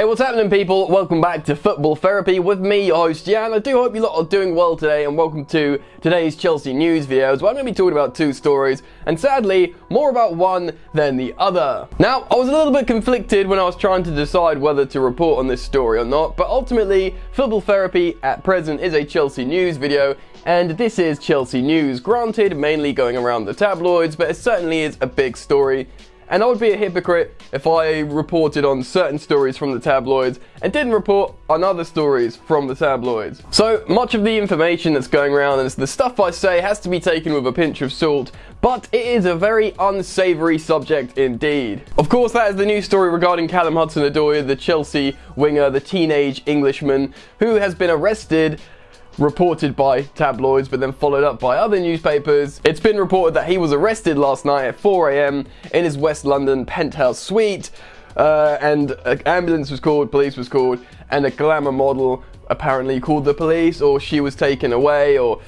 Hey, what's happening, people? Welcome back to Football Therapy with me, your host Jan. I do hope you lot are doing well today, and welcome to today's Chelsea news videos where I'm going to be talking about two stories, and sadly, more about one than the other. Now, I was a little bit conflicted when I was trying to decide whether to report on this story or not, but ultimately, Football Therapy at present is a Chelsea news video, and this is Chelsea news. Granted, mainly going around the tabloids, but it certainly is a big story and I would be a hypocrite if I reported on certain stories from the tabloids and didn't report on other stories from the tabloids. So much of the information that's going around and the stuff I say has to be taken with a pinch of salt, but it is a very unsavory subject indeed. Of course, that is the news story regarding Callum Hudson-Odoi, the Chelsea winger, the teenage Englishman who has been arrested reported by tabloids but then followed up by other newspapers. It's been reported that he was arrested last night at 4am in his West London penthouse suite uh, and an ambulance was called, police was called, and a glamour model apparently called the police or she was taken away or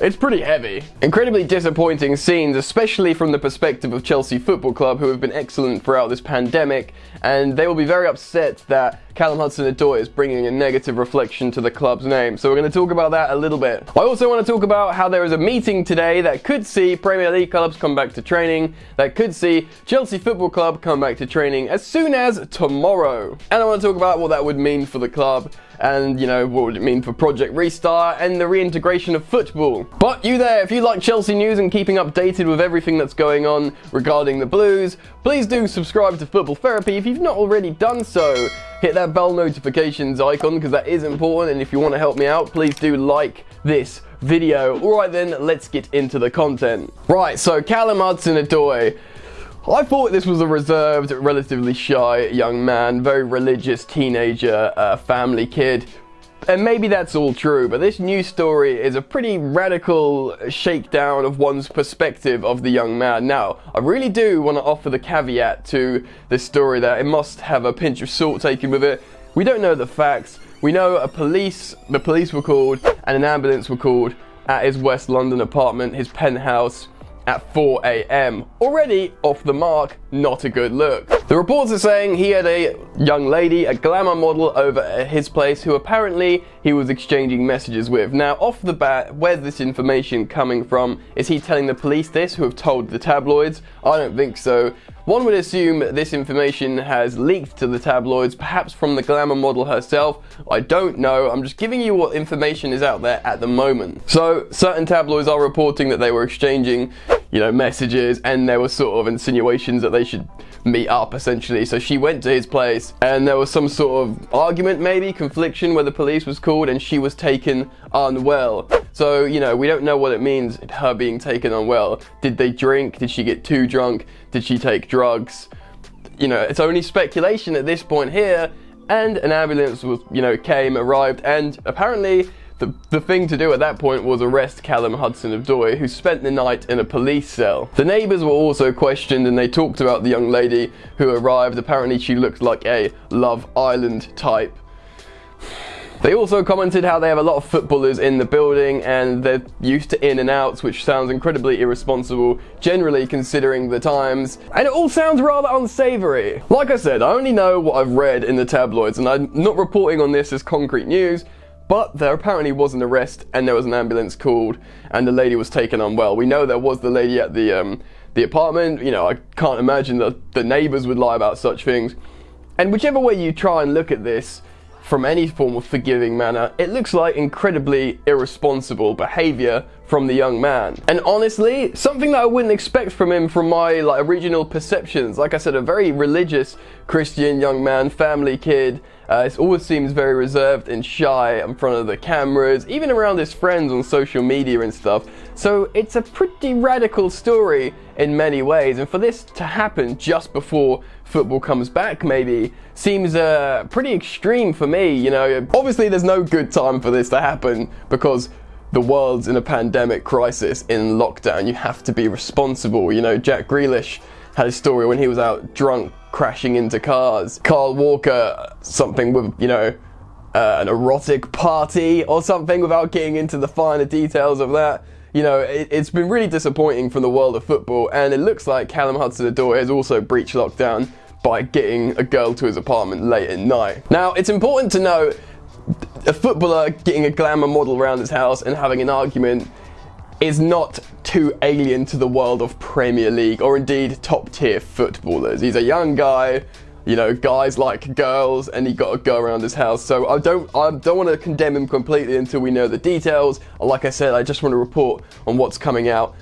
it's pretty heavy. Incredibly disappointing scenes, especially from the perspective of Chelsea Football Club, who have been excellent throughout this pandemic, and they will be very upset that Callum Hudson-Odoi is bringing a negative reflection to the club's name. So we're going to talk about that a little bit. I also want to talk about how there is a meeting today that could see Premier League clubs come back to training, that could see Chelsea Football Club come back to training as soon as tomorrow. And I want to talk about what that would mean for the club and you know what would it mean for Project Restart and the reintegration of football. But you there, if you like Chelsea news and keeping updated with everything that's going on regarding the Blues, please do subscribe to Football Therapy if you've not already done so. Hit that bell notifications icon because that is important and if you want to help me out, please do like this video. Alright then, let's get into the content. Right, so Callum Hudson-Odoi I thought this was a reserved, relatively shy young man, very religious teenager, uh, family kid. And maybe that's all true, but this new story is a pretty radical shakedown of one's perspective of the young man. Now, I really do want to offer the caveat to this story that it must have a pinch of salt taken with it. We don't know the facts. We know a police, the police were called and an ambulance were called at his West London apartment, his penthouse at 4 a.m. Already off the mark, not a good look. The reports are saying he had a young lady, a glamour model over at his place who apparently he was exchanging messages with. Now off the bat, where's this information coming from? Is he telling the police this who have told the tabloids? I don't think so. One would assume this information has leaked to the tabloids, perhaps from the glamour model herself. I don't know, I'm just giving you what information is out there at the moment. So, certain tabloids are reporting that they were exchanging, you know, messages and there were sort of insinuations that they should meet up essentially. So she went to his place and there was some sort of argument maybe, confliction where the police was called and she was taken unwell. So, you know, we don't know what it means, her being taken unwell. Did they drink? Did she get too drunk? Did she take drugs? You know, it's only speculation at this point here. And an ambulance was, you know, came, arrived, and apparently the, the thing to do at that point was arrest Callum Hudson-Odoi, who spent the night in a police cell. The neighbours were also questioned and they talked about the young lady who arrived. Apparently she looked like a Love Island type. They also commented how they have a lot of footballers in the building and they're used to in and outs, which sounds incredibly irresponsible, generally considering the times. And it all sounds rather unsavory. Like I said, I only know what I've read in the tabloids and I'm not reporting on this as concrete news, but there apparently was an arrest and there was an ambulance called and the lady was taken unwell. We know there was the lady at the, um, the apartment. You know, I can't imagine that the neighbours would lie about such things. And whichever way you try and look at this, from any form of forgiving manner, it looks like incredibly irresponsible behavior from the young man. And honestly, something that I wouldn't expect from him from my like original perceptions. Like I said, a very religious Christian young man, family kid, uh, it always seems very reserved and shy in front of the cameras, even around his friends on social media and stuff. So it's a pretty radical story in many ways. And for this to happen just before football comes back maybe seems uh, pretty extreme for me, you know. Obviously there's no good time for this to happen because the world's in a pandemic crisis in lockdown. You have to be responsible. You know, Jack Grealish had a story when he was out drunk crashing into cars. Kyle Walker, something with, you know, uh, an erotic party or something without getting into the finer details of that. You know, it, has been really disappointing from the world of football and it looks like Callum Hudson-Odoi has also breached lockdown by getting a girl to his apartment late at night. Now, it's important to know a footballer getting a glamour model around his house and having an argument is not too alien to the world of Premier League or indeed top tier footballers. He's a young guy, you know, guys like girls and he got to go around his house. So I don't I don't want to condemn him completely until we know the details. Like I said, I just want to report on what's coming out.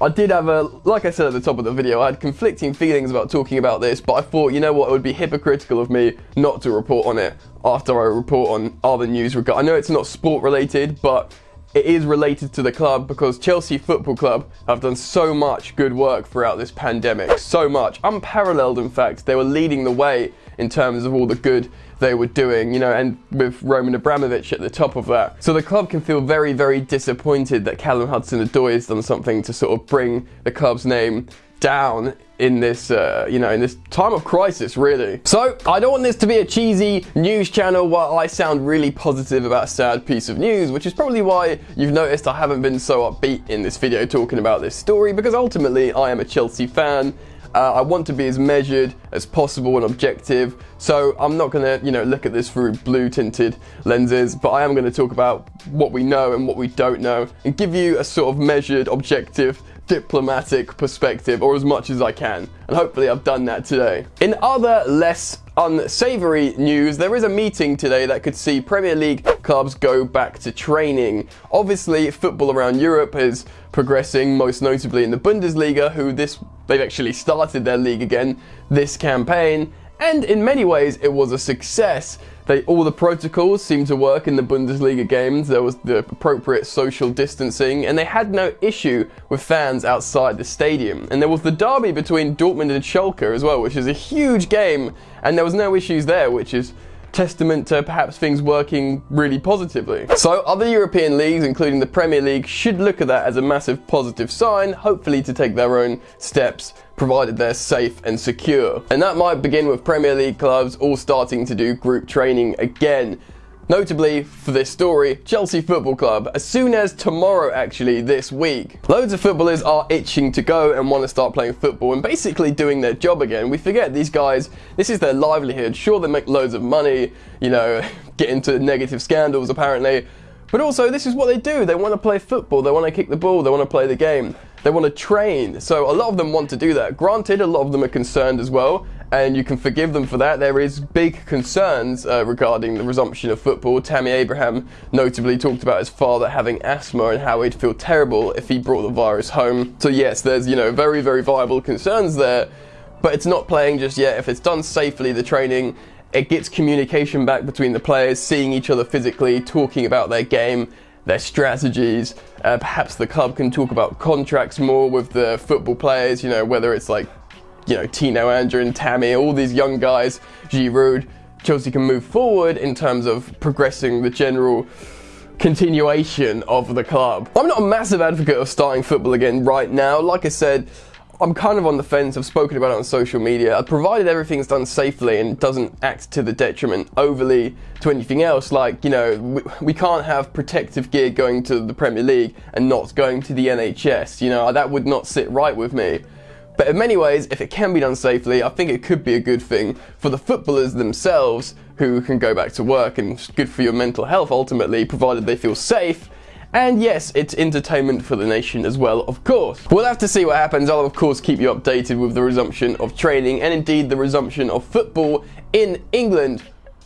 I did have a, like I said at the top of the video, I had conflicting feelings about talking about this, but I thought, you know what, it would be hypocritical of me not to report on it after I report on other news. I know it's not sport related, but it is related to the club because Chelsea Football Club have done so much good work throughout this pandemic. So much. Unparalleled, in fact. They were leading the way in terms of all the good they were doing, you know, and with Roman Abramovich at the top of that. So the club can feel very, very disappointed that Callum Hudson-Odoi has done something to sort of bring the club's name down in this, uh, you know, in this time of crisis, really. So, I don't want this to be a cheesy news channel while I sound really positive about a sad piece of news, which is probably why you've noticed I haven't been so upbeat in this video talking about this story, because ultimately I am a Chelsea fan, uh, I want to be as measured as possible and objective, so I'm not to, you know, look at this through blue tinted lenses, but I am going to talk about what we know and what we don't know, and give you a sort of measured, objective diplomatic perspective, or as much as I can. And hopefully I've done that today. In other less unsavory news, there is a meeting today that could see Premier League clubs go back to training. Obviously, football around Europe is progressing, most notably in the Bundesliga, who this they've actually started their league again this campaign, and in many ways it was a success. They, all the protocols seemed to work in the Bundesliga games. There was the appropriate social distancing, and they had no issue with fans outside the stadium. And there was the derby between Dortmund and Schalke as well, which is a huge game, and there was no issues there, which is testament to perhaps things working really positively. So other European leagues, including the Premier League, should look at that as a massive positive sign, hopefully to take their own steps provided they're safe and secure. And that might begin with Premier League clubs all starting to do group training again. Notably, for this story, Chelsea Football Club, as soon as tomorrow actually, this week. Loads of footballers are itching to go and want to start playing football and basically doing their job again. We forget these guys, this is their livelihood. Sure, they make loads of money, you know, get into negative scandals apparently, but also this is what they do. They want to play football, they want to kick the ball, they want to play the game. They want to train. So a lot of them want to do that. Granted, a lot of them are concerned as well, and you can forgive them for that. There is big concerns uh, regarding the resumption of football. Tammy Abraham notably talked about his father having asthma and how he'd feel terrible if he brought the virus home. So yes, there's, you know, very, very viable concerns there, but it's not playing just yet. If it's done safely, the training, it gets communication back between the players, seeing each other physically, talking about their game, their strategies. Uh, perhaps the club can talk about contracts more with the football players, you know, whether it's like you know, Tino Anjorin and Tammy, all these young guys, Giroud, Chelsea can move forward in terms of progressing the general continuation of the club. I'm not a massive advocate of starting football again right now. Like I said, I'm kind of on the fence. I've spoken about it on social media. Provided everything's done safely and doesn't act to the detriment overly to anything else, like, you know, we, we can't have protective gear going to the Premier League and not going to the NHS. You know, that would not sit right with me. But in many ways, if it can be done safely, I think it could be a good thing for the footballers themselves who can go back to work and it's good for your mental health ultimately, provided they feel safe. And yes, it's entertainment for the nation as well, of course. We'll have to see what happens. I'll of course keep you updated with the resumption of training and indeed the resumption of football in England.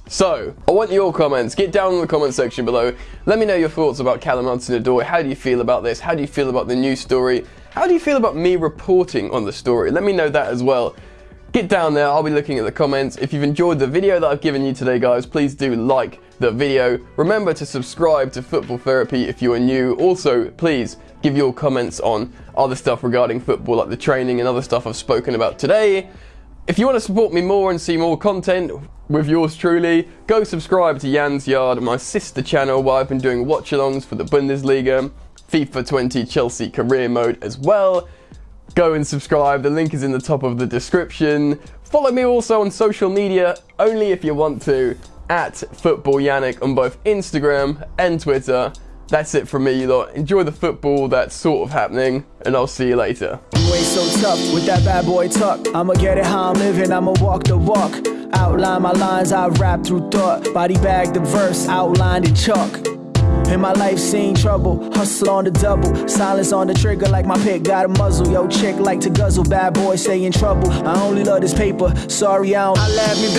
So, I want your comments. Get down in the comment section below. Let me know your thoughts about Callum Hudson-Odoi. How do you feel about this? How do you feel about the news story? How do you feel about me reporting on the story? Let me know that as well. Get down there, I'll be looking at the comments. If you've enjoyed the video that I've given you today, guys, please do like the video. Remember to subscribe to Football Therapy if you are new. Also, please give your comments on other stuff regarding football, like the training and other stuff I've spoken about today. If you want to support me more and see more content with yours truly, go subscribe to Jan's Yard, my sister channel, where I've been doing watch-alongs for the Bundesliga. FIFA 20 Chelsea career mode as well. Go and subscribe, the link is in the top of the description. Follow me also on social media, only if you want to, at Football Yannick on both Instagram and Twitter. that's it from me, lot. Enjoy the football that's sort of happening, and I'll see you later. Ain't so tough with that bad boy tuck. I'ma get it how I'm living, I'ma walk the walk. Outline my lines, I rap through thought. Body bag the verse, outlined in chalk. In my life, seen trouble, hustle on the double, silence on the trigger like my pick got a muzzle. Yo, chick like to guzzle, bad boy stay in trouble. I only love this paper, sorry I don't. I laugh me, bitch.